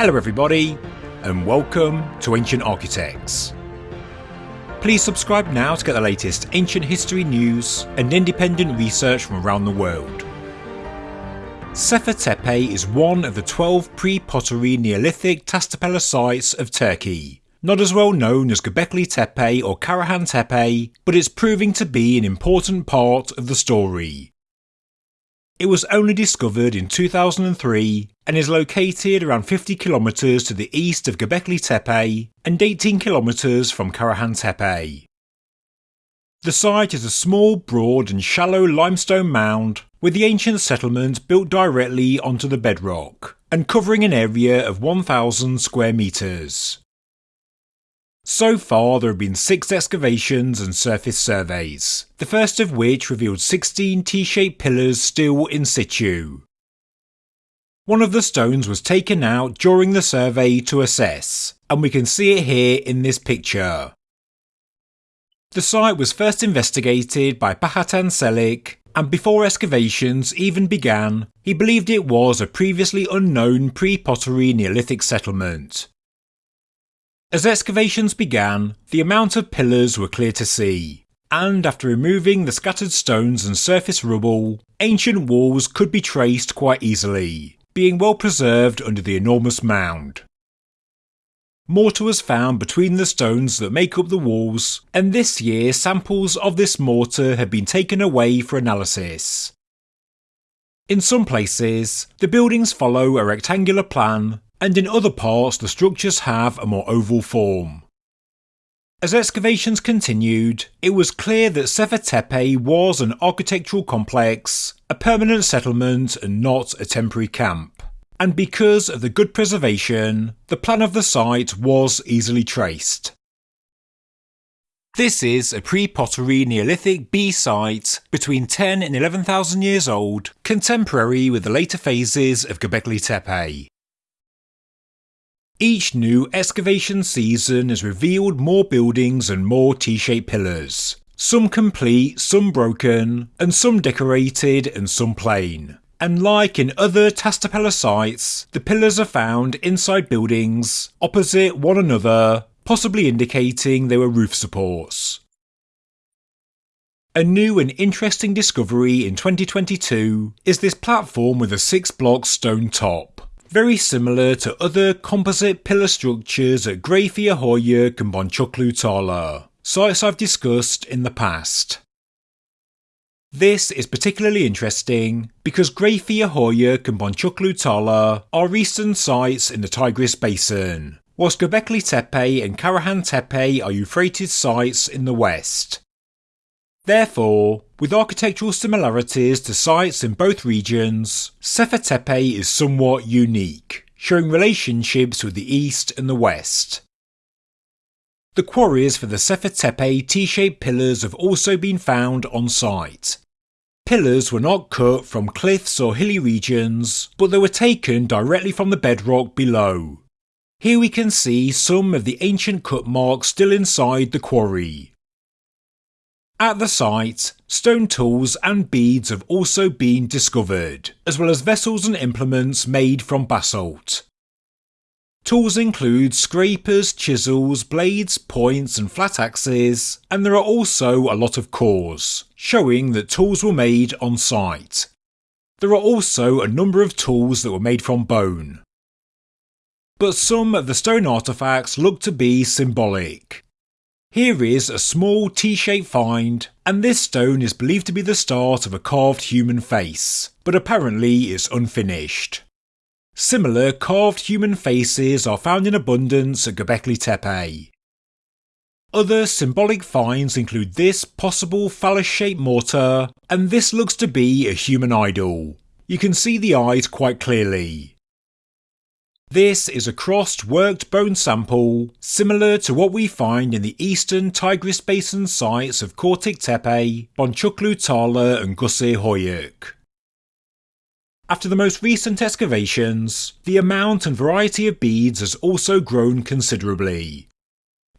Hello, everybody, and welcome to Ancient Architects. Please subscribe now to get the latest ancient history news and independent research from around the world. Sefer Tepe is one of the 12 pre-pottery Neolithic Taş Tepeler sites of Turkey. Not as well known as Göbekli Tepe or Karahan Tepe, but it's proving to be an important part of the story. It was only discovered in 2003 and is located around 50 kilometres to the east of Göbekli Tepe and 18 kilometres from Karahan Tepe. The site is a small, broad and shallow limestone mound with the ancient settlement built directly onto the bedrock and covering an area of 1,000 square metres. So far, there have been six excavations and surface surveys, the first of which revealed 16 T shaped pillars still in situ. One of the stones was taken out during the survey to assess, and we can see it here in this picture. The site was first investigated by Bahattin Çelik, and before excavations even began, he believed it was a previously unknown pre pottery Neolithic settlement. As excavations began, the amount of pillars were clear to see, and after removing the scattered stones and surface rubble, ancient walls could be traced quite easily, being well preserved under the enormous mound. Mortar was found between the stones that make up the walls, and this year samples of this mortar have been taken away for analysis. In some places, the buildings follow a rectangular plan, and in other parts the structures have a more oval form. As excavations continued, it was clear that Sefer was an architectural complex, a permanent settlement and not a temporary camp. And because of the good preservation, the plan of the site was easily traced. This is a pre-pottery Neolithic B site between 10 and 11,000 years old, contemporary with the later phases of Göbekli Tepe. Each new excavation season has revealed more buildings and more T-shaped pillars. Some complete, some broken, and some decorated and some plain. And like in other Taş Tepeler sites, the pillars are found inside buildings, opposite one another, possibly indicating they were roof supports. A new and interesting discovery in 2022 is this platform with a six block stone top very similar to other composite pillar structures at Greyfyr and Boncuklu Tarla, sites I've discussed in the past. This is particularly interesting because Greyfyr and Boncuklu Tarla are recent sites in the Tigris Basin, whilst Göbekli Tepe and Karahan Tepe are Euphrates sites in the west. Therefore, with architectural similarities to sites in both regions, Sefer Tepe is somewhat unique, showing relationships with the east and the west. The quarries for the Sefer Tepe T-shaped pillars have also been found on site. Pillars were not cut from cliffs or hilly regions, but they were taken directly from the bedrock below. Here we can see some of the ancient cut marks still inside the quarry. At the site, stone tools and beads have also been discovered, as well as vessels and implements made from basalt. Tools include scrapers, chisels, blades, points, and flat axes, and there are also a lot of cores, showing that tools were made on site. There are also a number of tools that were made from bone. But some of the stone artefacts look to be symbolic, here is a small T-shaped find, and this stone is believed to be the start of a carved human face, but apparently is unfinished. Similar carved human faces are found in abundance at Göbekli Tepe. Other symbolic finds include this possible phallus-shaped mortar, and this looks to be a human idol. You can see the eyes quite clearly. This is a crossed worked bone sample, similar to what we find in the eastern Tigris Basin sites of Körtik Tepe, Boncuklu Tarla and Gusir Höyük. After the most recent excavations, the amount and variety of beads has also grown considerably.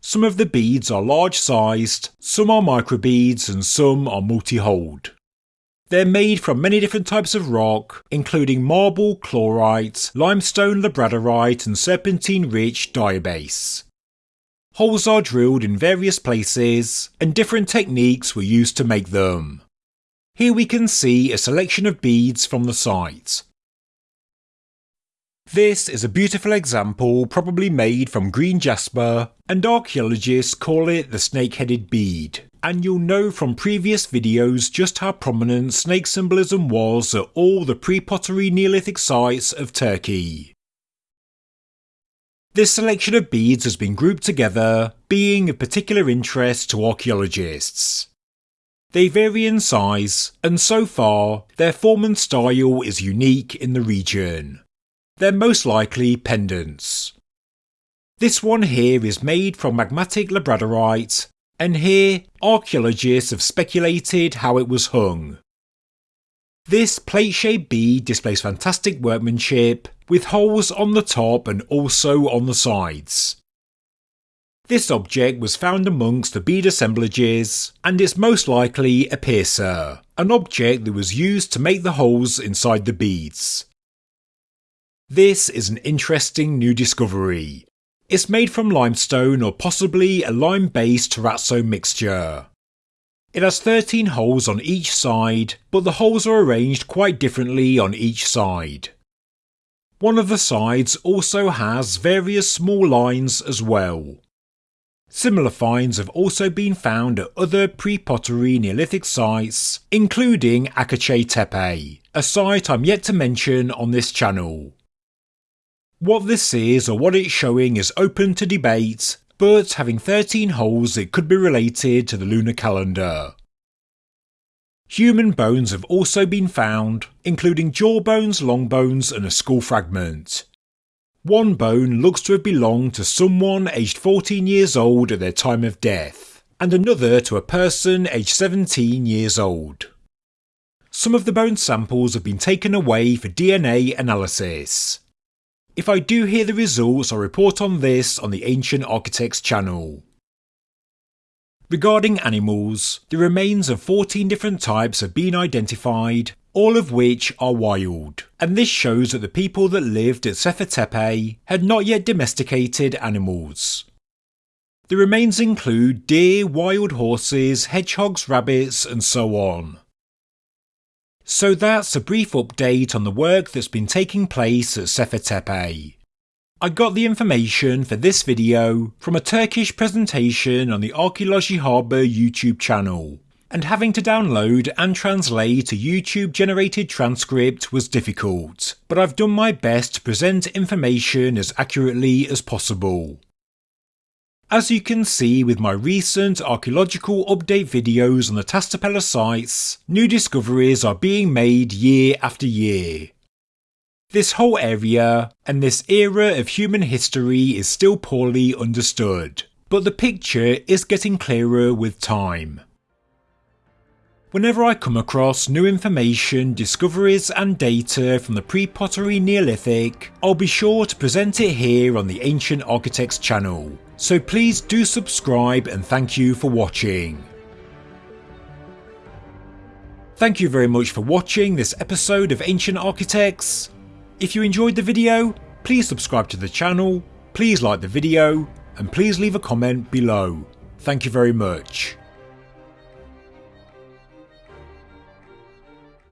Some of the beads are large sized, some are microbeads and some are multi-holed. They're made from many different types of rock, including marble, chlorite, limestone, labradorite, and serpentine rich diabase. Holes are drilled in various places, and different techniques were used to make them. Here we can see a selection of beads from the site. This is a beautiful example probably made from green jasper, and archaeologists call it the snake-headed bead and you'll know from previous videos just how prominent snake symbolism was at all the pre-pottery Neolithic sites of Turkey. This selection of beads has been grouped together, being of particular interest to archaeologists. They vary in size, and so far, their form and style is unique in the region. They're most likely pendants. This one here is made from magmatic labradorite and here archaeologists have speculated how it was hung. This plate-shaped bead displays fantastic workmanship, with holes on the top and also on the sides. This object was found amongst the bead assemblages, and it's most likely a piercer, an object that was used to make the holes inside the beads. This is an interesting new discovery, it's made from limestone or possibly a lime-based terrazzo mixture. It has 13 holes on each side, but the holes are arranged quite differently on each side. One of the sides also has various small lines as well. Similar finds have also been found at other pre-pottery Neolithic sites, including Akçay Tepe, a site I'm yet to mention on this channel. What this is or what it's showing is open to debate, but having 13 holes it could be related to the lunar calendar. Human bones have also been found, including jaw bones, long bones and a skull fragment. One bone looks to have belonged to someone aged 14 years old at their time of death, and another to a person aged 17 years old. Some of the bone samples have been taken away for DNA analysis, if I do hear the results, I'll report on this on the Ancient Architects channel. Regarding animals, the remains of 14 different types have been identified, all of which are wild, and this shows that the people that lived at Sefer Tepe had not yet domesticated animals. The remains include deer, wild horses, hedgehogs, rabbits, and so on. So that's a brief update on the work that's been taking place at Sefer Tepe. I got the information for this video from a Turkish presentation on the Archaeology Harbour YouTube channel, and having to download and translate a YouTube generated transcript was difficult, but I've done my best to present information as accurately as possible. As you can see with my recent archaeological update videos on the Taş Tepeler sites, new discoveries are being made year after year. This whole area and this era of human history is still poorly understood, but the picture is getting clearer with time. Whenever I come across new information, discoveries and data from the pre-pottery Neolithic, I'll be sure to present it here on the Ancient Architects channel, so please do subscribe and thank you for watching. Thank you very much for watching this episode of Ancient Architects. If you enjoyed the video, please subscribe to the channel, please like the video, and please leave a comment below. Thank you very much.